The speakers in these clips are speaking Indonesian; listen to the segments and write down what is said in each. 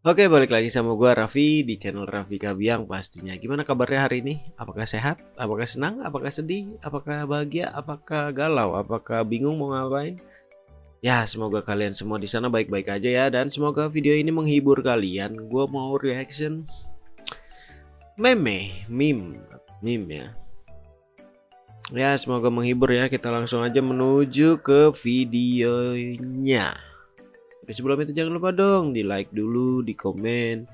Oke, balik lagi sama gua Raffi di channel Raffi Kabiang pastinya. Gimana kabarnya hari ini? Apakah sehat? Apakah senang? Apakah sedih? Apakah bahagia? Apakah galau? Apakah bingung mau ngapain? Ya, semoga kalian semua di sana baik-baik aja ya dan semoga video ini menghibur kalian. Gua mau reaction meme, meme, meme ya. Ya, semoga menghibur ya. Kita langsung aja menuju ke videonya. Tapi sebelum itu jangan lupa dong di like dulu, di komen,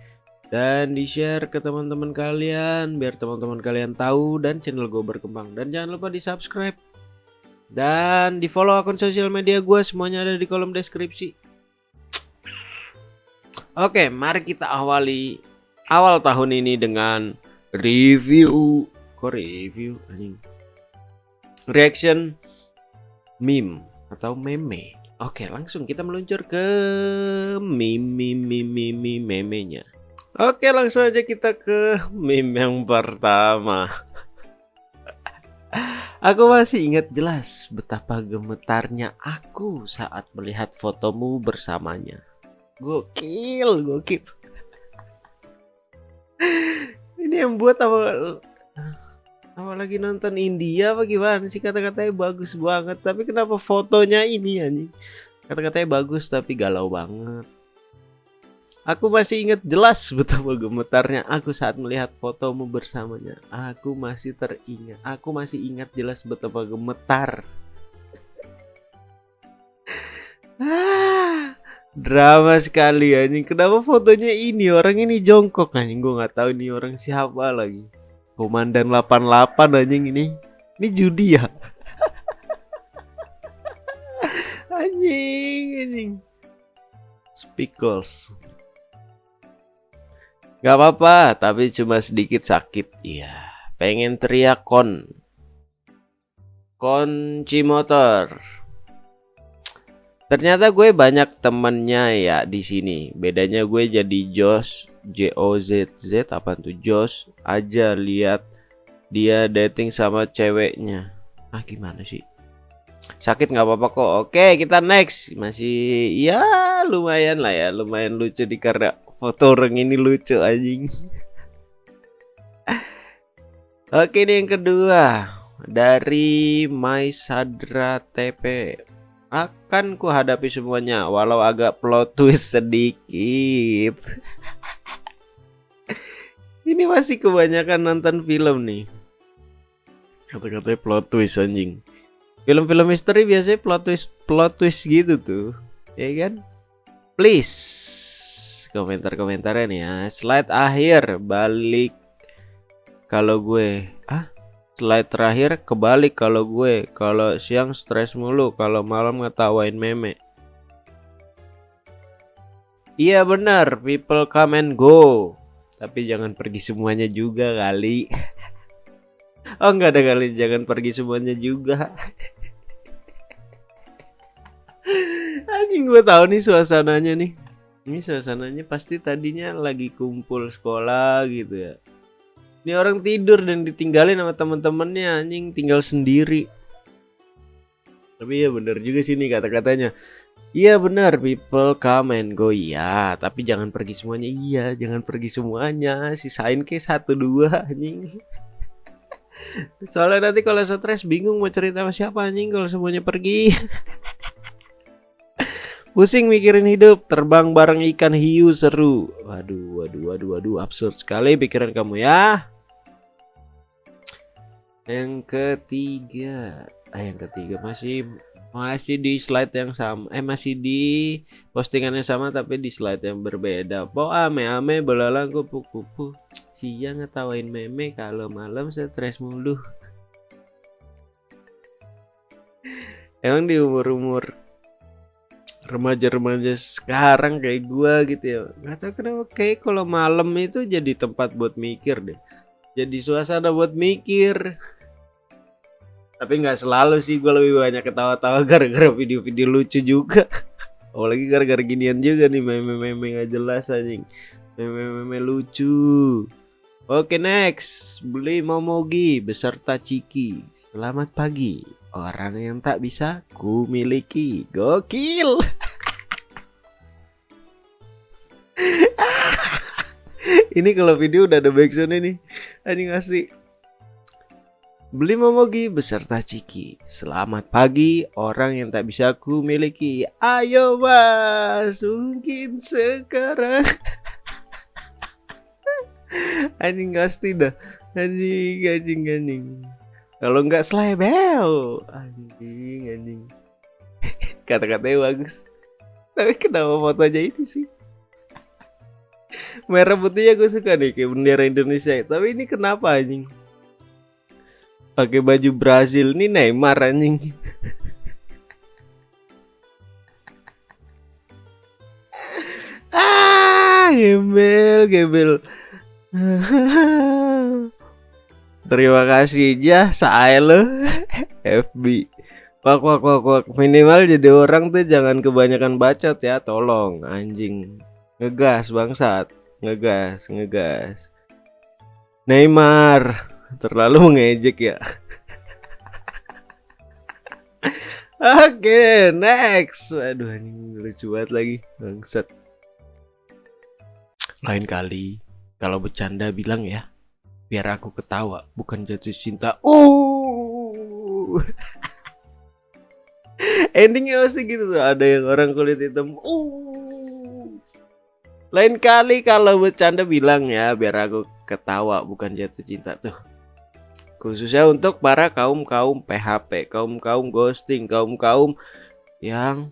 dan di share ke teman-teman kalian biar teman-teman kalian tahu dan channel gue berkembang. Dan jangan lupa di subscribe dan di follow akun sosial media gue semuanya ada di kolom deskripsi. Oke, mari kita awali awal tahun ini dengan review. Kok review? Reaction meme atau meme. Oke, langsung kita meluncur ke meme meme meme memenya. Oke, langsung aja kita ke meme yang pertama. Aku masih ingat jelas betapa gemetarnya aku saat melihat fotomu bersamanya. Gokil, gokil. Ini yang buat apa? Apa lagi nonton India apa gimana sih kata-katanya bagus banget tapi kenapa fotonya ini anjing kata-katanya bagus tapi galau banget Aku masih ingat jelas betapa gemetarnya aku saat melihat fotomu bersamanya. Aku masih teringat. Aku masih ingat jelas betapa gemetar. ah, drama sekali anjing. Kenapa fotonya ini orang ini jongkok anjing? Gue nggak tahu ini orang siapa lagi. Komandan 88 anjing ini. Ini judi ya? anjing, anjing. Speakles. Gak apa-apa, tapi cuma sedikit sakit. Iya, pengen teriak kon. Kunci motor. Ternyata gue banyak temennya ya di sini. Bedanya gue jadi Jos J O Z Z apa tuh Jos aja lihat dia dating sama ceweknya. Ah gimana sih? Sakit nggak apa-apa kok. Oke kita next. Masih ya lumayan lah ya, lumayan lucu di karena foto orang ini lucu anjing. Oke ini yang kedua dari My Sadra TP akan ku hadapi semuanya walau agak plot twist sedikit ini masih kebanyakan nonton film nih. Kata-katanya plot twist anjing. Film-film misteri biasanya plot twist plot twist gitu tuh. Ya kan? Please komentar-komentarnya nih ya. Slide akhir balik kalau gue. Ah slide terakhir kebalik kalau gue. Kalau siang stres mulu kalau malam ngetawain meme. Iya benar people come and go tapi jangan pergi semuanya juga kali. Oh enggak ada kali. Jangan pergi semuanya juga. Anjing gue tahu nih suasananya nih. Ini suasananya pasti tadinya lagi kumpul sekolah gitu ya. Ini orang tidur dan ditinggalin sama teman-temannya anjing. Tinggal sendiri. Tapi ya bener juga sih nih kata-katanya. Iya benar people come and go iya, tapi jangan pergi semuanya. Iya, jangan pergi semuanya. Sisain ke satu dua anjing. Soalnya nanti kalau stres bingung mau cerita sama siapa anjing kalau semuanya pergi. Pusing mikirin hidup, terbang bareng ikan hiu seru. Waduh, waduh, waduh, waduh, absurd sekali pikiran kamu ya. Yang ketiga, ah yang ketiga masih masih di slide yang sama, eh masih di postingan yang sama tapi di slide yang berbeda. Po ame-ame belalang kupu-kupu. Siang ngetawain meme kalau malam stres mulu. Emang di umur-umur remaja-remaja sekarang kayak gua gitu ya nggak tahu kenapa kayak kalau malam itu jadi tempat buat mikir deh jadi suasana buat mikir tapi nggak selalu sih gue lebih banyak ketawa-tawa gara-gara video-video lucu juga. Apalagi gara-gara ginian juga nih meme-meme nggak jelas anjing. Meme-meme lucu. Oke next. Beli momogi beserta ciki. Selamat pagi. Orang yang tak bisa ku miliki. Gokil. Ini kalau video udah ada backsound ini anjing asli Beli Momogi beserta Ciki. Selamat pagi orang yang tak bisa ku miliki. Ayo mas, mungkin sekarang. anjing pasti dah. Anjing, anjing, anjing. Kalau nggak selebel. Anjing, anjing. Kata-katanya bagus. Tapi kenapa fotonya itu sih? Merah putihnya gue suka nih kayak bendera Indonesia. Tapi ini kenapa anjing? Pakai baju Brazil. Nih Neymar anjing. Ah gembel gembel. Terima kasih ya saya lo FB wak wak wak wak. Minimal jadi orang tuh jangan kebanyakan bacot ya. Tolong anjing. Ngegas bangsat. Ngegas ngegas. Neymar terlalu mengejek ya Oke, okay, next. Aduh, ini lucu banget lagi. Bangsat. Lain kali kalau bercanda bilang ya, biar aku ketawa, bukan jatuh cinta. Uh. Endingnya pasti gitu tuh. Ada yang orang kulit hitam. Uh. Lain kali kalau bercanda bilang ya, biar aku ketawa, bukan jatuh cinta tuh khususnya untuk para kaum-kaum PHP, kaum-kaum ghosting, kaum-kaum yang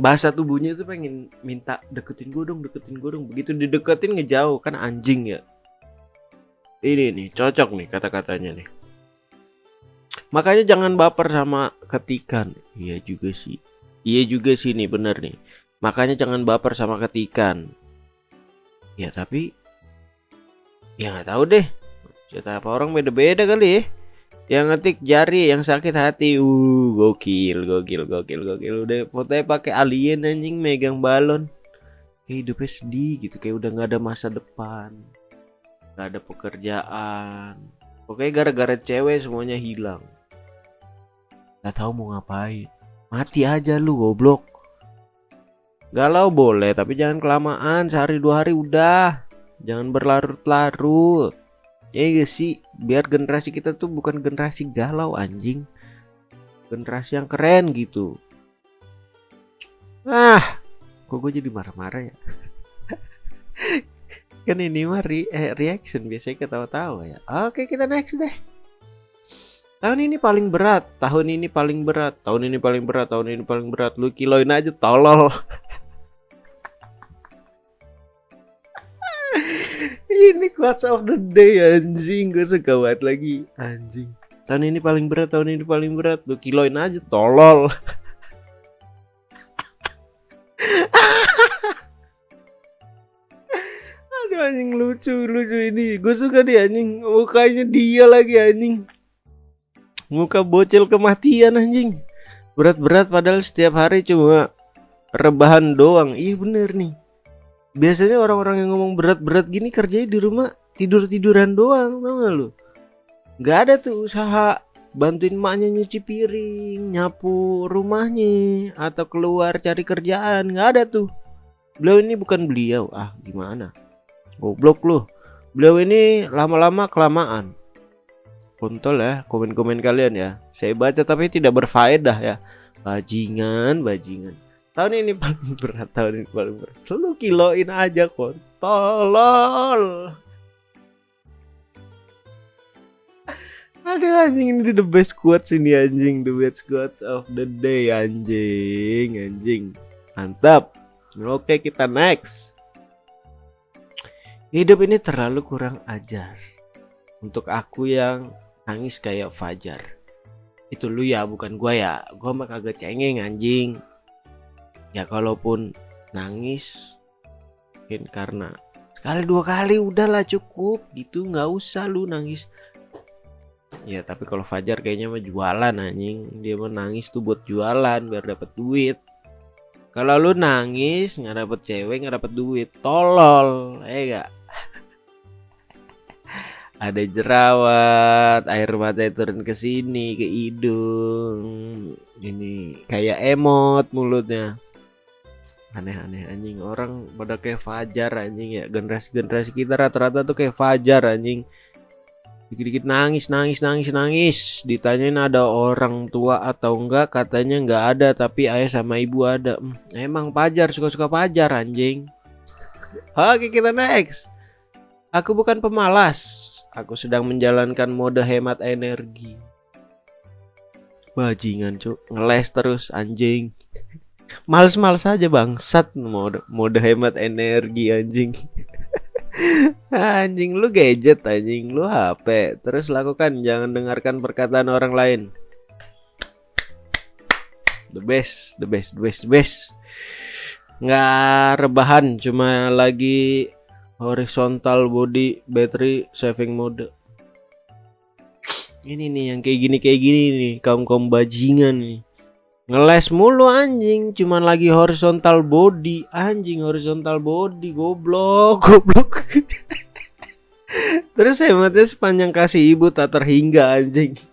bahasa tubuhnya itu pengen minta deketin gue dong, deketin gue dong. Begitu dideketin ngejauh kan anjing ya. Ini nih cocok nih kata-katanya nih. Makanya jangan baper sama ketikan. Iya juga sih. Iya juga sih nih bener nih. Makanya jangan baper sama ketikan. Ya tapi ya nggak tahu deh. Cerita apa orang beda-beda kali ya. Yang ngetik jari yang sakit hati. Uh gokil gokil gokil gokil. Udah fotonya pakai alien anjing megang balon. Kayak hidupnya sedih gitu kayak udah nggak ada masa depan. Nggak ada pekerjaan. Pokoknya gara-gara cewek semuanya hilang. Nggak tahu mau ngapain. Mati aja lu goblok. Galau boleh tapi jangan kelamaan. Sehari dua hari udah jangan berlarut-larut. Ya gak sih biar generasi kita tuh bukan generasi galau anjing. Generasi yang keren gitu. Ah kok gue jadi marah-marah ya? Kan ini mah re eh, reaction biasanya ketawa-tawa ya. Oke kita next deh. Tahun ini paling berat tahun ini paling berat tahun ini paling berat tahun ini paling berat. Lu kiloin aja tolol ini quotes of the day anjing. Gue suka banget lagi. Anjing. Tahun ini paling berat tahun ini paling berat. Lu kiloin aja tolol. Aduh anjing lucu lucu ini. Gue suka dia anjing. Mukanya dia lagi anjing. Muka bocil kematian anjing. Berat-berat padahal setiap hari cuma rebahan doang. Iya bener nih biasanya orang-orang yang ngomong berat-berat gini kerjanya di rumah tidur-tiduran doang tau gak lu? Nggak ada tuh usaha bantuin maknya nyuci piring nyapu rumahnya atau keluar cari kerjaan nggak ada tuh. Beliau ini bukan beliau ah gimana? Goblok lu. Beliau ini lama-lama kelamaan. Kontol ya komen-komen kalian ya. Saya baca tapi tidak berfaedah ya. Bajingan bajingan tahun ini paling berat tahun ini paling berat. Lu kiloin aja kok tolol. Aduh anjing ini the best quotes ini anjing. The best quotes of the day anjing Anjing. Mantap. Oke kita next. Hidup ini terlalu kurang ajar. Untuk aku yang nangis kayak Fajar. Itu lu ya bukan gua ya. Gua mah kagak cengeng anjing ya kalaupun nangis mungkin karena sekali dua kali udahlah cukup. Gitu nggak usah lu nangis. Ya tapi kalau Fajar kayaknya mah jualan anjing. Dia mau nangis tuh buat jualan biar dapat duit. Kalau lu nangis nggak dapet cewek nggak dapet duit. Tolol eh gak ada jerawat air mata turun ke sini ke hidung. Ini kayak emot mulutnya aneh-aneh anjing. Orang pada kayak Fajar anjing ya. Generasi-generasi kita rata-rata tuh kayak Fajar anjing. Dikit-dikit nangis nangis nangis nangis. Ditanyain ada orang tua atau enggak katanya enggak ada tapi ayah sama ibu ada. Hmm, emang Fajar suka-suka Fajar anjing. Oke kita next. Aku bukan pemalas. Aku sedang menjalankan mode hemat energi. Bajingan cuk. Ngeles terus anjing males-males aja bangsat mode mode hemat energi anjing. Anjing lu gadget anjing. Lu HP terus lakukan jangan dengarkan perkataan orang lain. The best the best the best the best. Nggak rebahan cuma lagi horizontal body battery saving mode. Ini nih yang kayak gini kayak gini nih. Kaum kaum bajingan nih ngeles mulu anjing. Cuman lagi horizontal body. Anjing horizontal body goblok. Goblok. Terus hematnya sepanjang kasih ibu tak terhingga anjing.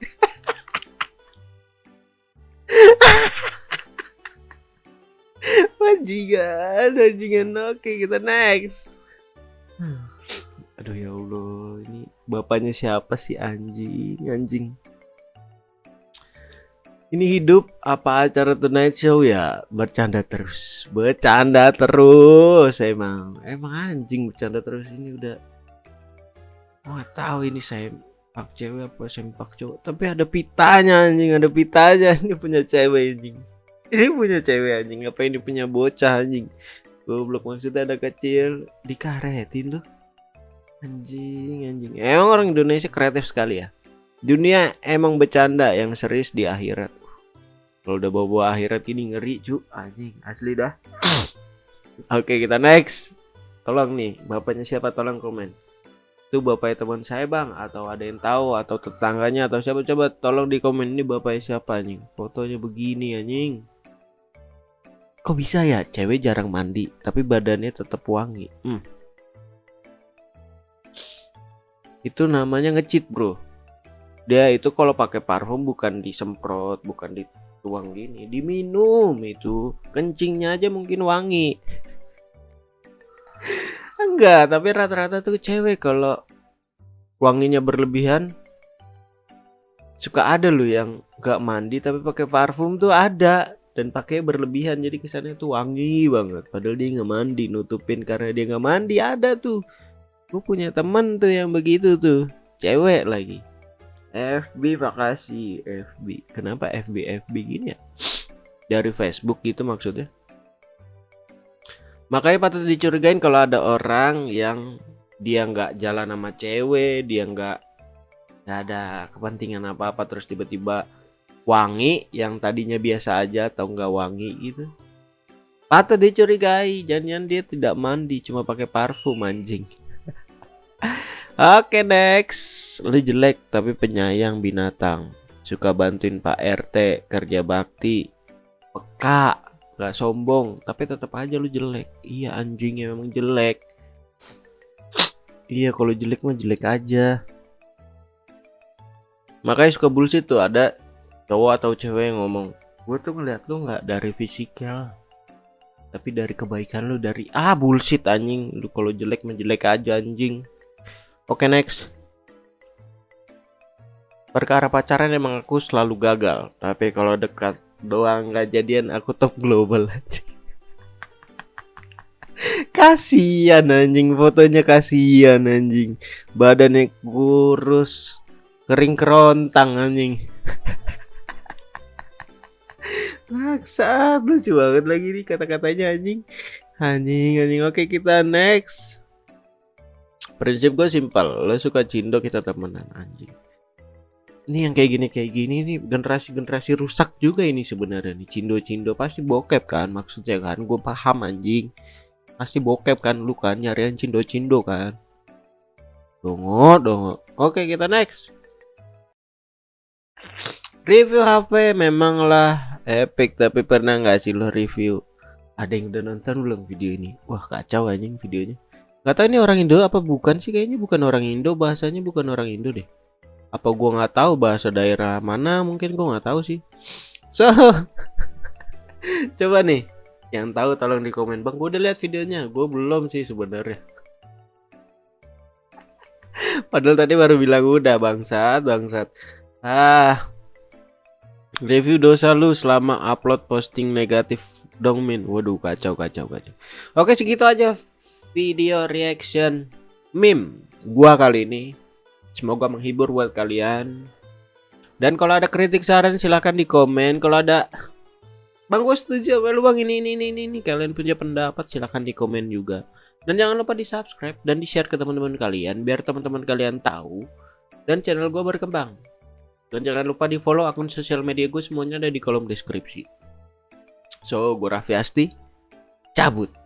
Bajingan bajingan oke kita next. Aduh ya Allah. Ini bapaknya siapa sih anjing? Anjing ini hidup apa acara tonight show ya? Bercanda terus. Bercanda terus emang. Emang anjing bercanda terus ini udah. Nggak tahu ini saya pak cewek apa sempak cowok. Tapi ada pitanya anjing. Ada pitanya. Ini punya cewek anjing. Ini punya cewek anjing. Apa ini punya bocah anjing? Goblok maksudnya ada kecil dikaretin loh Anjing, anjing. Emang orang Indonesia kreatif sekali ya. Dunia emang bercanda yang serius di akhirat. Kalau udah bawa-bawa akhirat ini ngeri cu, anjing asli dah. Oke kita next. Tolong nih, bapaknya siapa tolong komen. Itu bapaknya teman saya bang, atau ada yang tahu, atau tetangganya, atau siapa coba tolong di komen ini bapaknya siapa anjing. Fotonya begini anjing. Kok bisa ya cewek jarang mandi, tapi badannya tetap wangi. Hmm itu namanya ngecit bro dia itu kalau pakai parfum bukan disemprot bukan dituang gini diminum itu. Kencingnya aja mungkin wangi. Enggak tapi rata-rata tuh cewek kalau wanginya berlebihan suka ada loh yang gak mandi tapi pakai parfum tuh ada dan pakai berlebihan. Jadi kesannya tuh wangi banget. Padahal dia nggak mandi nutupin karena dia nggak mandi ada tuh. Gue punya temen tuh yang begitu tuh cewek lagi FB makasih FB kenapa FB FB gini ya? Dari Facebook gitu maksudnya. Makanya patut dicurigain kalau ada orang yang dia nggak jalan sama cewek dia nggak ada kepentingan apa apa terus tiba-tiba wangi yang tadinya biasa aja atau nggak wangi gitu. Patut dicurigai jangan-jangan dia tidak mandi cuma pakai parfum anjing Oke next. Lu jelek tapi penyayang binatang. Suka bantuin Pak RT Kerja bakti. Peka Gak sombong Tapi tetap aja lu jelek. Iya anjingnya memang jelek. Iya kalau jelek mah jelek aja. Makanya suka bullshit tuh Ada cowok atau cewek yang ngomong Gue tuh ngeliat lu gak dari fisiknya tapi dari kebaikan lu dari ah bullshit anjing. Lu kalau jelek mah jelek aja anjing Oke next. Perkara pacaran emang aku selalu gagal Tapi kalau dekat doang nggak jadian aku top global aja Kasian anjing fotonya kasian anjing. Badannya kurus Kering kerontang anjing. Maksa lucu banget lagi nih kata-katanya anjing. Anjing anjing. Oke kita next prinsip gue simpel lo suka cindo kita temenan anjing. Ini yang kayak gini kayak gini nih generasi generasi rusak juga ini sebenarnya nih. Cindo cindo pasti bokep kan maksudnya kan? Gue paham anjing. Pasti bokep kan lu kan nyarian cindo cindo kan? Dongo dongo. Oke kita next. Review HP memanglah epic tapi pernah nggak sih lo review? Ada yang udah nonton belum video ini? Wah kacau anjing videonya Gak tau ini orang Indo apa bukan sih kayaknya bukan orang Indo bahasanya bukan orang Indo deh. Apa gua nggak tahu bahasa daerah mana mungkin gua nggak tahu sih. So coba nih Yang tahu tolong di komen bang. Gue udah lihat videonya. Gue belum sih sebenarnya. Padahal tadi baru bilang udah bangsat bangsat. Ah. Review dosa lu selama upload posting negatif dong min. Waduh kacau kacau kacau. Oke segitu aja video reaction meme gua kali ini. Semoga menghibur buat kalian. Dan kalau ada kritik saran silahkan di komen. Kalau ada Bang gue setuju sama lu bang ini ini ini ini kalian punya pendapat silahkan di komen juga. Dan jangan lupa di subscribe dan di share ke teman-teman kalian biar teman-teman kalian tahu dan channel gue berkembang. Dan jangan lupa di follow akun sosial media gue semuanya ada di kolom deskripsi. So, gue Raffi Asti, cabut.